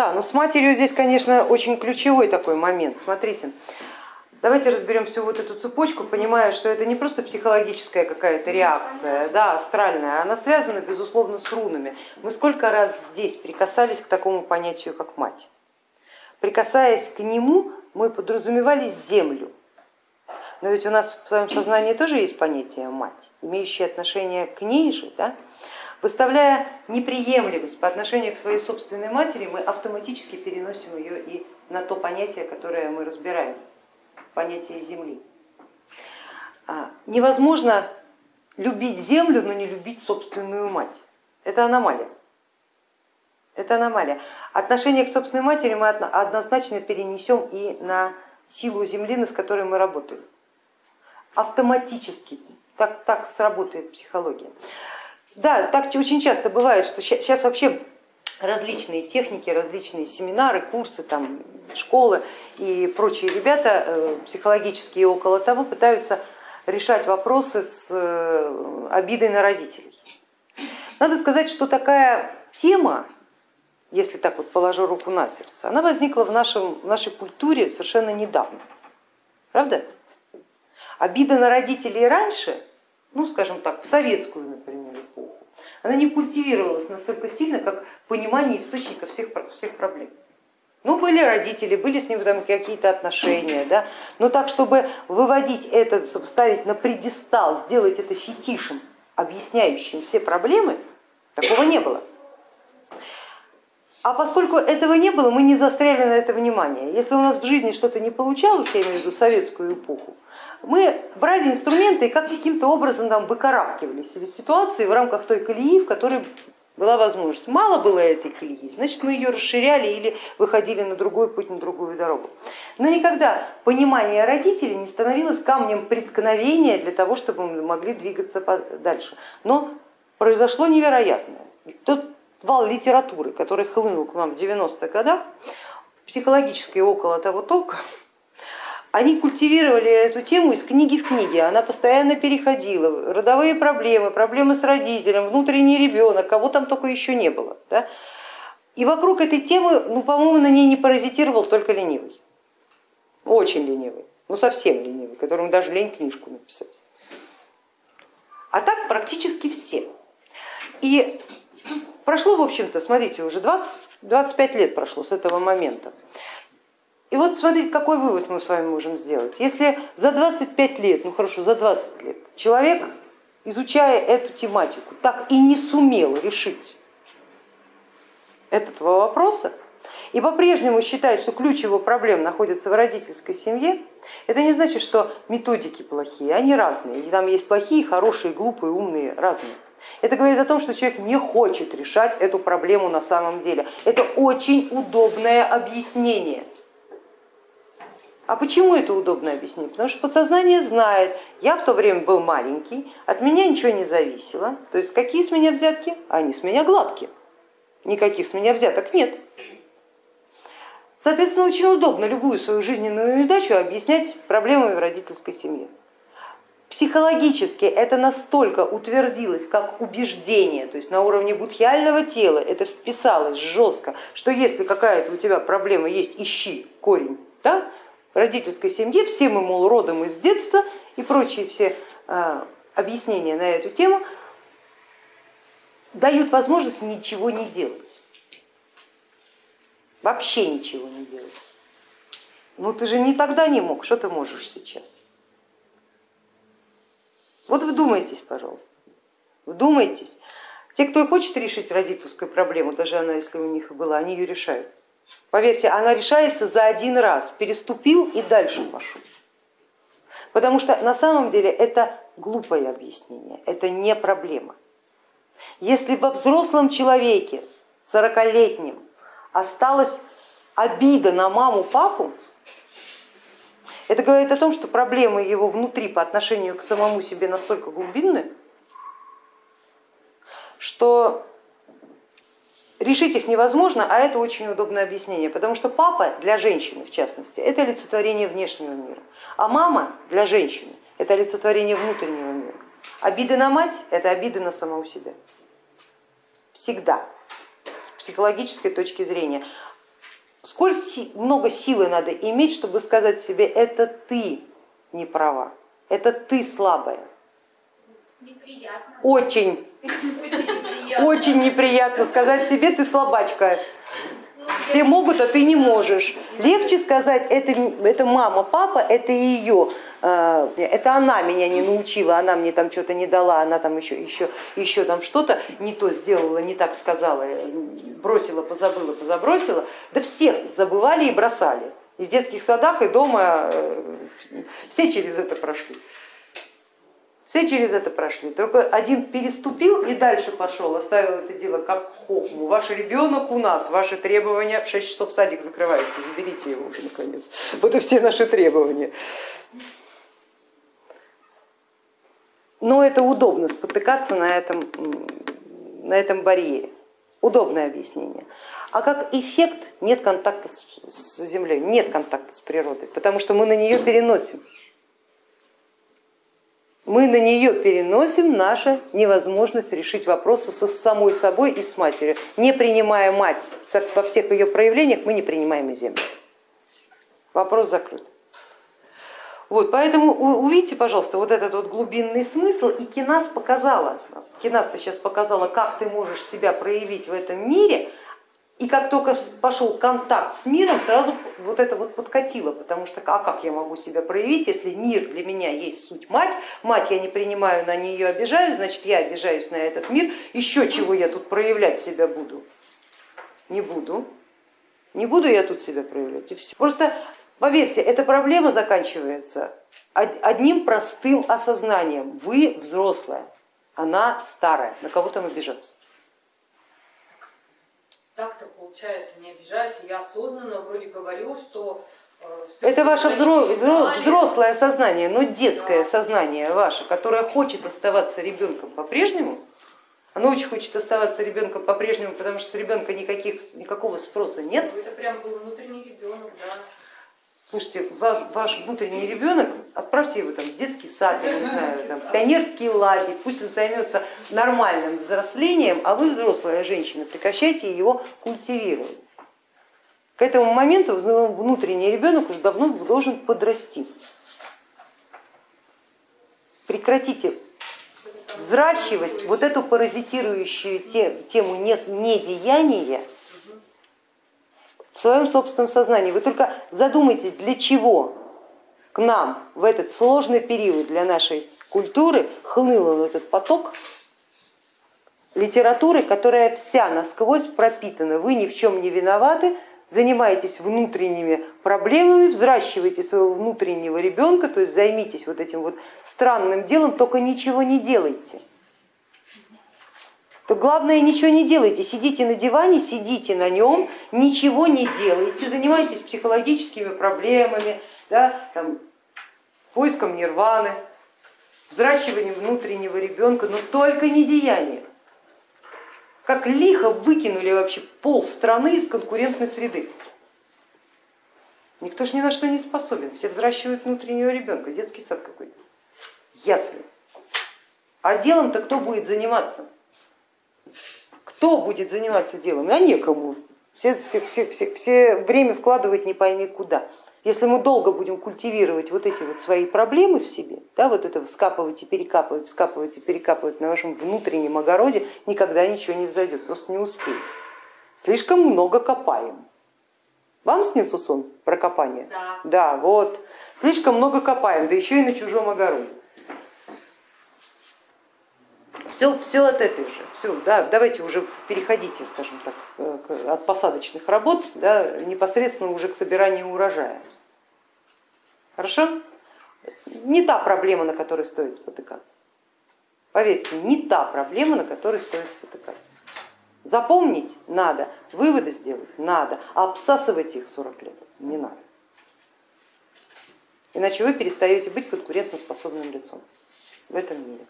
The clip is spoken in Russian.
да, но с матерью здесь, конечно, очень ключевой такой момент. Смотрите, давайте разберем всю вот эту цепочку, понимая, что это не просто психологическая какая-то реакция, да, астральная, она связана, безусловно, с рунами. Мы сколько раз здесь прикасались к такому понятию, как мать. Прикасаясь к нему, мы подразумевали землю, но ведь у нас в своем сознании тоже есть понятие мать, имеющее отношение к ней же. Да? Выставляя неприемлемость по отношению к своей собственной матери, мы автоматически переносим ее и на то понятие, которое мы разбираем, понятие земли. А, невозможно любить землю, но не любить собственную мать. Это аномалия. Это аномалия. Отношение к собственной матери мы однозначно перенесем и на силу земли, с которой мы работаем автоматически, так, так сработает психология. Да, так очень часто бывает, что сейчас вообще различные техники, различные семинары, курсы, там, школы и прочие ребята э, психологические около того пытаются решать вопросы с э, обидой на родителей. Надо сказать, что такая тема, если так вот положу руку на сердце, она возникла в, нашем, в нашей культуре совершенно недавно. Правда? Обида на родителей раньше, ну скажем так, в советскую, например, она не культивировалась настолько сильно, как понимание источника всех, всех проблем. Ну, были родители, были с ним там какие-то отношения, да? но так, чтобы выводить это, ставить на предистал, сделать это фетишем, объясняющим все проблемы, такого не было. А поскольку этого не было, мы не застряли на это внимание. Если у нас в жизни что-то не получалось, я имею в виду советскую эпоху, мы брали инструменты и как каким-то образом там выкарабкивались из ситуации в рамках той колеи, в которой была возможность. Мало было этой колеи, значит мы ее расширяли или выходили на другой путь, на другую дорогу. Но никогда понимание родителей не становилось камнем преткновения для того, чтобы мы могли двигаться дальше. Но произошло невероятное. Тот вал литературы, который хлынул к нам в 90-х годах, психологической около того толка, они культивировали эту тему из книги в книге, она постоянно переходила, родовые проблемы, проблемы с родителем, внутренний ребенок, кого там только еще не было. Да? И вокруг этой темы, ну, по-моему, на ней не паразитировал только ленивый, очень ленивый, ну совсем ленивый, которому даже лень книжку написать. А так практически все. И прошло, в общем-то, смотрите, уже 20, 25 лет прошло с этого момента. И вот смотрите, какой вывод мы с вами можем сделать. Если за 25 лет, ну хорошо, за 20 лет человек, изучая эту тематику, так и не сумел решить этого вопроса, и по-прежнему считает, что ключ его проблем находится в родительской семье, это не значит, что методики плохие, они разные. И там есть плохие, хорошие, глупые, умные, разные. Это говорит о том, что человек не хочет решать эту проблему на самом деле. Это очень удобное объяснение. А почему это удобно объяснить? Потому что подсознание знает, я в то время был маленький, от меня ничего не зависело, то есть какие с меня взятки? Они с меня гладкие, никаких с меня взяток нет. Соответственно, очень удобно любую свою жизненную неудачу объяснять проблемами в родительской семье. Психологически это настолько утвердилось как убеждение, то есть на уровне будхиального тела это вписалось жестко, что если какая-то у тебя проблема есть, ищи корень, да, в родительской семье, все мы, мол, родом из детства и прочие все а, объяснения на эту тему дают возможность ничего не делать, вообще ничего не делать. Ну ты же не тогда не мог, что ты можешь сейчас? Вот вдумайтесь, пожалуйста, вдумайтесь. Те, кто хочет решить родительскую проблему, даже она, если у них и была, они ее решают. Поверьте, она решается за один раз, переступил и дальше пошел. Потому что на самом деле это глупое объяснение, это не проблема. Если во взрослом человеке, 40-летнем, осталась обида на маму, папу, это говорит о том, что проблемы его внутри по отношению к самому себе настолько глубинны, что решить их невозможно, а это очень удобное объяснение, потому что папа для женщины, в частности, это олицетворение внешнего мира, а мама для женщины это олицетворение внутреннего мира. Обиды на мать это обиды на самого себя. Всегда, с психологической точки зрения. Сколь много силы надо иметь, чтобы сказать себе, это ты не права, это ты слабая. Неприятно. Очень, очень неприятно сказать себе, ты слабачка. Все могут, а ты не можешь. Легче сказать, это, это мама, папа, это ее, э, это она меня не научила, она мне там что-то не дала, она там еще, еще, еще там что-то не то сделала, не так сказала, бросила, позабыла, позабросила. Да всех забывали и бросали. И в детских садах, и дома э, все через это прошли. Все через это прошли, только один переступил и дальше пошел, оставил это дело как хохму. Ваш ребенок у нас, ваши требования, в 6 часов садик закрывается, заберите его уже наконец. Вот и все наши требования. Но это удобно спотыкаться на этом, на этом барьере. Удобное объяснение. А как эффект нет контакта с Землей, нет контакта с природой, потому что мы на нее переносим мы на нее переносим нашу невозможность решить вопросы со самой собой и с матерью. Не принимая мать во всех ее проявлениях, мы не принимаем и землю. Вопрос закрыт. Вот, поэтому увидите, пожалуйста, вот этот вот глубинный смысл, и Кинас показала, Кинас сейчас показала, как ты можешь себя проявить в этом мире, и как только пошел контакт с миром, сразу вот это вот подкатило, потому что а как я могу себя проявить, если мир для меня есть суть мать, мать я не принимаю, на нее обижаюсь, значит я обижаюсь на этот мир, еще чего я тут проявлять себя буду? Не буду, не буду я тут себя проявлять и все. Просто поверьте, эта проблема заканчивается одним простым осознанием, вы взрослая, она старая, на кого там обижаться? так-то получается, не обижайся, я осознанно вроде говорю, что... Э, Это ваше взрослое сознание, но детское да. сознание ваше, которое хочет оставаться ребенком по-прежнему, оно очень хочет оставаться ребенком по-прежнему, потому что с ребенка никаких, никакого спроса нет. Это прям был внутренний ребенок, да. Слушайте, вас, ваш внутренний ребенок, отправьте его там, в детский сад, я не знаю, там, пионерский лагерь, пусть он займется нормальным взрослением, а вы, взрослая женщина, прекращайте его культивировать. К этому моменту внутренний ребенок уже давно должен подрасти. Прекратите взращивать вот эту паразитирующую тему недеяния в своем собственном сознании. Вы только задумайтесь, для чего к нам в этот сложный период для нашей культуры хлынул этот поток литературы, которая вся насквозь пропитана. Вы ни в чем не виноваты, занимаетесь внутренними проблемами, взращиваете своего внутреннего ребенка, то есть займитесь вот этим вот странным делом, только ничего не делайте то главное ничего не делайте, сидите на диване, сидите на нем, ничего не делайте, занимайтесь психологическими проблемами, да, там, поиском нирваны, взращиванием внутреннего ребенка, но только не деяние. Как лихо выкинули вообще пол страны из конкурентной среды. Никто ж ни на что не способен, все взращивают внутреннего ребенка, детский сад какой-то, ясли. А делом-то кто будет заниматься? Кто будет заниматься делом? А некому. Все, все, все, все, все время вкладывать не пойми куда. Если мы долго будем культивировать вот эти вот свои проблемы в себе, да, вот это вскапывать и перекапывать, вскапывать и перекапывать на вашем внутреннем огороде, никогда ничего не взойдет, просто не успеем. Слишком много копаем. Вам снился сон про копание? Да. Да, вот. Слишком много копаем, да еще и на чужом огороде. Все, все от этой же. Все, да, давайте уже переходите, скажем так, э, от посадочных работ да, непосредственно уже к собиранию урожая. Хорошо? Не та проблема, на которой стоит спотыкаться. Поверьте, не та проблема, на которой стоит спотыкаться. Запомнить надо, выводы сделать надо, а обсасывать их 40 лет не надо. Иначе вы перестаете быть конкурентоспособным лицом в этом мире.